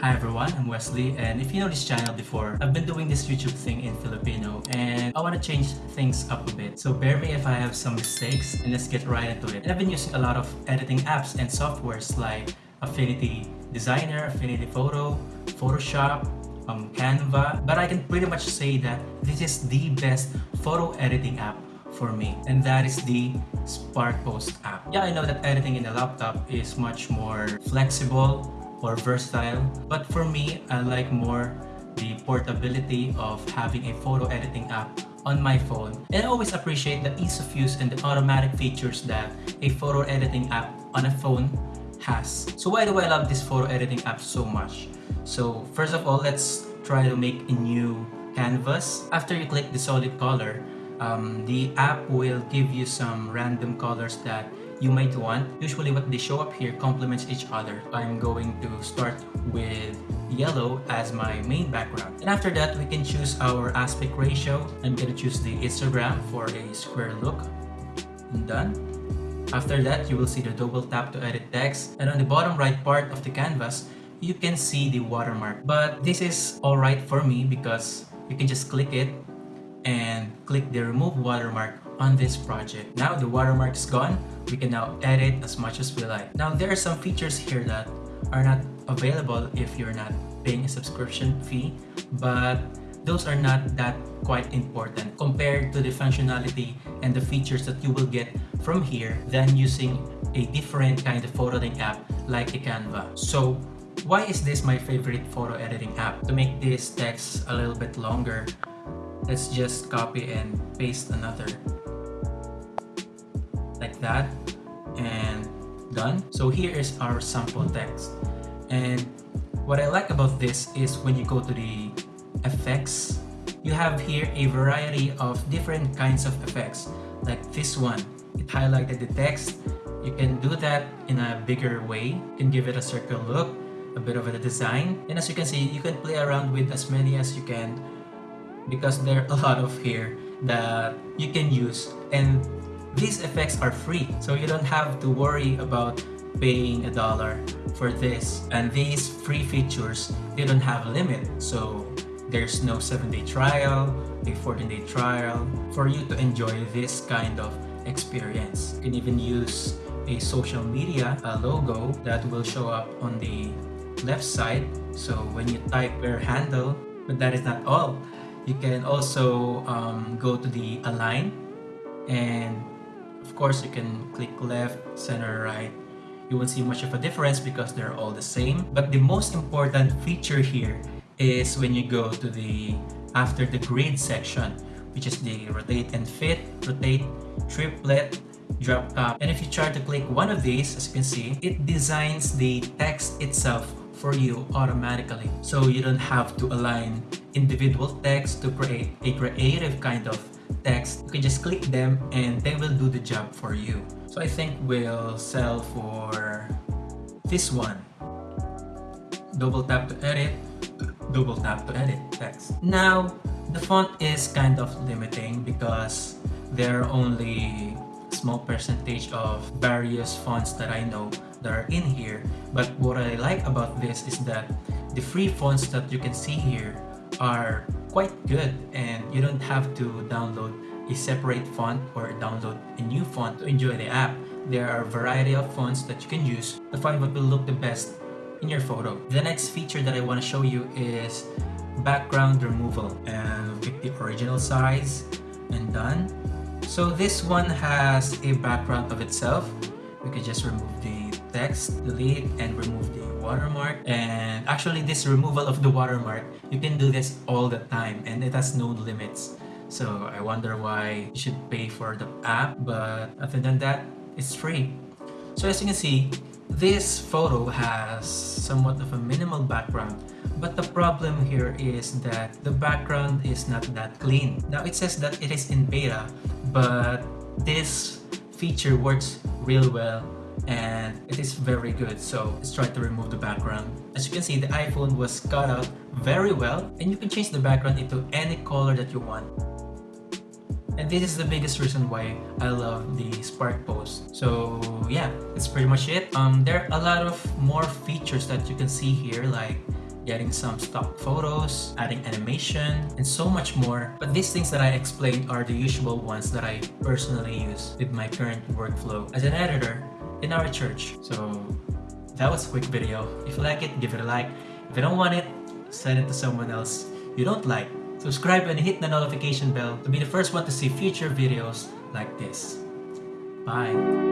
Hi everyone, I'm Wesley and if you know this channel before, I've been doing this YouTube thing in Filipino and I want to change things up a bit. So bear me if I have some mistakes and let's get right into it. And I've been using a lot of editing apps and softwares like Affinity Designer, Affinity Photo, Photoshop, um, Canva, but I can pretty much say that this is the best photo editing app for me and that is the SparkPost app. Yeah, I know that editing in a laptop is much more flexible or versatile but for me, I like more the portability of having a photo editing app on my phone and I always appreciate the ease of use and the automatic features that a photo editing app on a phone has. So why do I love this photo editing app so much? So first of all, let's try to make a new canvas. After you click the solid color, um, the app will give you some random colors that you might want. Usually what they show up here complements each other. I'm going to start with yellow as my main background. And after that, we can choose our aspect ratio. I'm going to choose the histogram for a square look. And done. After that, you will see the double tap to edit text. And on the bottom right part of the canvas, you can see the watermark. But this is alright for me because you can just click it and click the remove watermark on this project. Now the watermark is gone, we can now edit as much as we like. Now there are some features here that are not available if you're not paying a subscription fee, but those are not that quite important compared to the functionality and the features that you will get from here than using a different kind of photo editing app like a Canva. So why is this my favorite photo editing app? To make this text a little bit longer, let's just copy and paste another like that and done. So here is our sample text. And what I like about this is when you go to the effects you have here a variety of different kinds of effects. Like this one it highlighted the text. You can do that in a bigger way. You can give it a circle look a bit of a design. And as you can see you can play around with as many as you can because there are a lot of here that you can use. And these effects are free so you don't have to worry about paying a dollar for this. And these free features they don't have a limit so there's no 7-day trial a 14-day trial for you to enjoy this kind of experience. You can even use a social media a logo that will show up on the left side. So when you type your handle but that is not all. You can also um, go to the align and course you can click left, center, right. You won't see much of a difference because they're all the same. But the most important feature here is when you go to the after the grid section which is the rotate and fit, rotate, triplet, drop top. And if you try to click one of these, as you can see, it designs the text itself for you automatically. So you don't have to align individual text to create a creative kind of text. You can just click them and they will do the job for you. So I think we'll sell for this one. Double tap to edit, double tap to edit text. Now, the font is kind of limiting because there are only small percentage of various fonts that I know that are in here. But what I like about this is that the free fonts that you can see here are quite good and you don't have to download a separate font or download a new font to enjoy the app. There are a variety of fonts that you can use to find what will look the best in your photo. The next feature that I want to show you is background removal and pick the original size and done. So this one has a background of itself. We can just remove the text, delete, and remove the watermark. And actually this removal of the watermark, you can do this all the time and it has no limits. So I wonder why you should pay for the app, but other than that, it's free. So as you can see, this photo has somewhat of a minimal background, but the problem here is that the background is not that clean. Now it says that it is in beta, but this feature works real well and it is very good so let's try to remove the background as you can see the iphone was cut out very well and you can change the background into any color that you want and this is the biggest reason why I love the Spark Post. So yeah, that's pretty much it. Um, there are a lot of more features that you can see here like getting some stock photos, adding animation, and so much more. But these things that I explained are the usual ones that I personally use with my current workflow as an editor in our church. So that was a quick video. If you like it, give it a like. If you don't want it, send it to someone else you don't like. Subscribe and hit the notification bell to be the first one to see future videos like this. Bye!